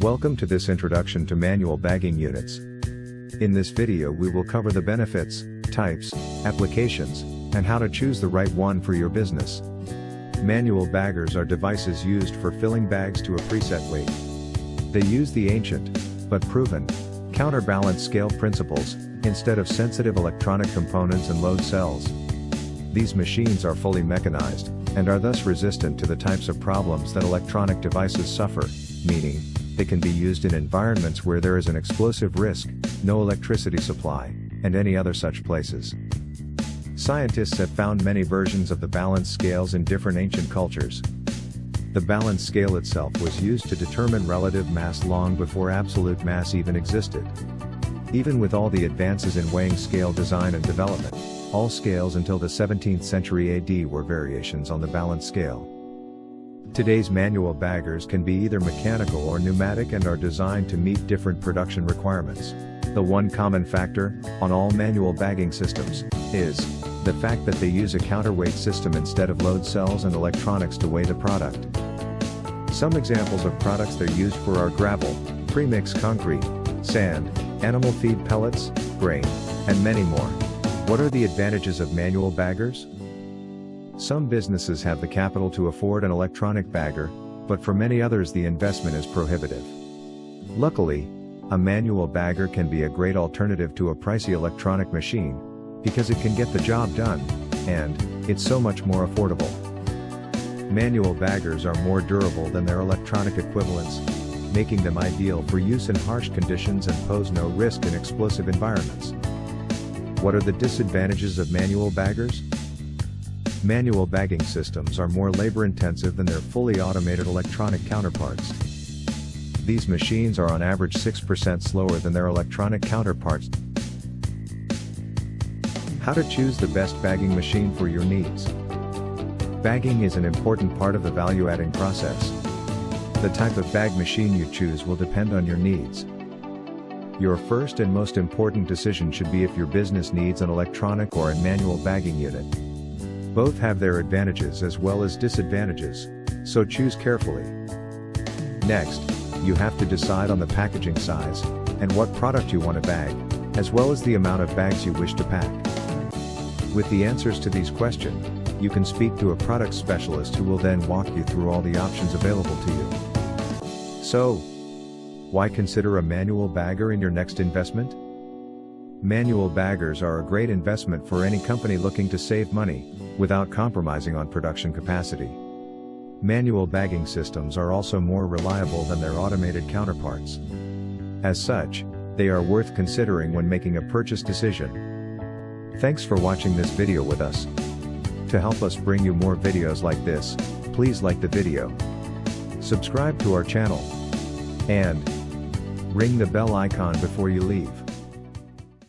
Welcome to this introduction to manual bagging units. In this video we will cover the benefits, types, applications, and how to choose the right one for your business. Manual baggers are devices used for filling bags to a preset weight. They use the ancient, but proven, counterbalance scale principles, instead of sensitive electronic components and load cells. These machines are fully mechanized, and are thus resistant to the types of problems that electronic devices suffer, meaning, they can be used in environments where there is an explosive risk, no electricity supply, and any other such places. Scientists have found many versions of the balance scales in different ancient cultures. The balance scale itself was used to determine relative mass long before absolute mass even existed. Even with all the advances in weighing scale design and development, all scales until the 17th century AD were variations on the balance scale. Today's manual baggers can be either mechanical or pneumatic and are designed to meet different production requirements. The one common factor, on all manual bagging systems, is the fact that they use a counterweight system instead of load cells and electronics to weigh the product. Some examples of products they're used for are gravel, premix concrete, sand, animal feed pellets, grain, and many more. What are the advantages of manual baggers? Some businesses have the capital to afford an electronic bagger, but for many others the investment is prohibitive. Luckily, a manual bagger can be a great alternative to a pricey electronic machine, because it can get the job done, and, it's so much more affordable. Manual baggers are more durable than their electronic equivalents, making them ideal for use in harsh conditions and pose no risk in explosive environments. What are the disadvantages of manual baggers? Manual bagging systems are more labor-intensive than their fully automated electronic counterparts. These machines are on average 6% slower than their electronic counterparts. How to choose the best bagging machine for your needs. Bagging is an important part of the value-adding process. The type of bag machine you choose will depend on your needs. Your first and most important decision should be if your business needs an electronic or a manual bagging unit. Both have their advantages as well as disadvantages, so choose carefully. Next, you have to decide on the packaging size, and what product you want to bag, as well as the amount of bags you wish to pack. With the answers to these questions, you can speak to a product specialist who will then walk you through all the options available to you. So, why consider a manual bagger in your next investment? Manual baggers are a great investment for any company looking to save money, without compromising on production capacity. Manual bagging systems are also more reliable than their automated counterparts. As such, they are worth considering when making a purchase decision. Thanks for watching this video with us. To help us bring you more videos like this, please like the video, subscribe to our channel, and ring the bell icon before you leave.